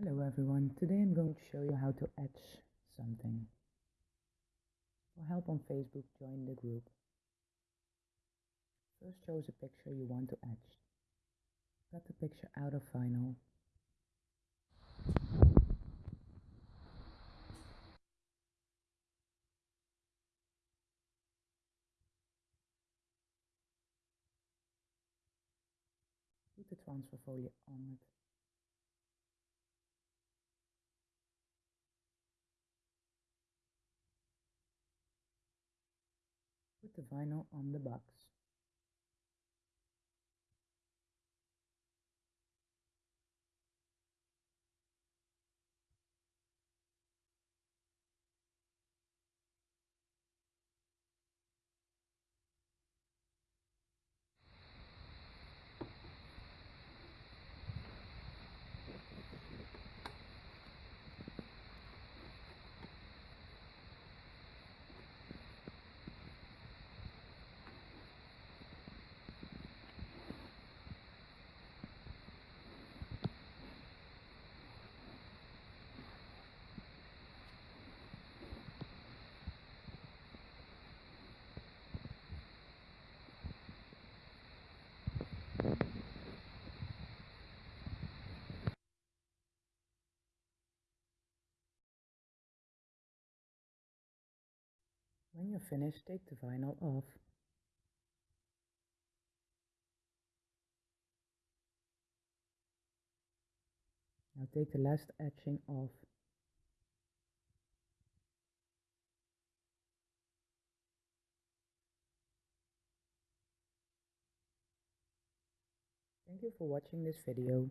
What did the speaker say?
Hello everyone, today I'm going to show you how to etch something. For help on Facebook, join the group. First choose a picture you want to etch. Cut the picture out of vinyl. Put the transfer folio on it. Put the vinyl on the box. When you're finished, take the vinyl off. Now take the last etching off. Thank you for watching this video.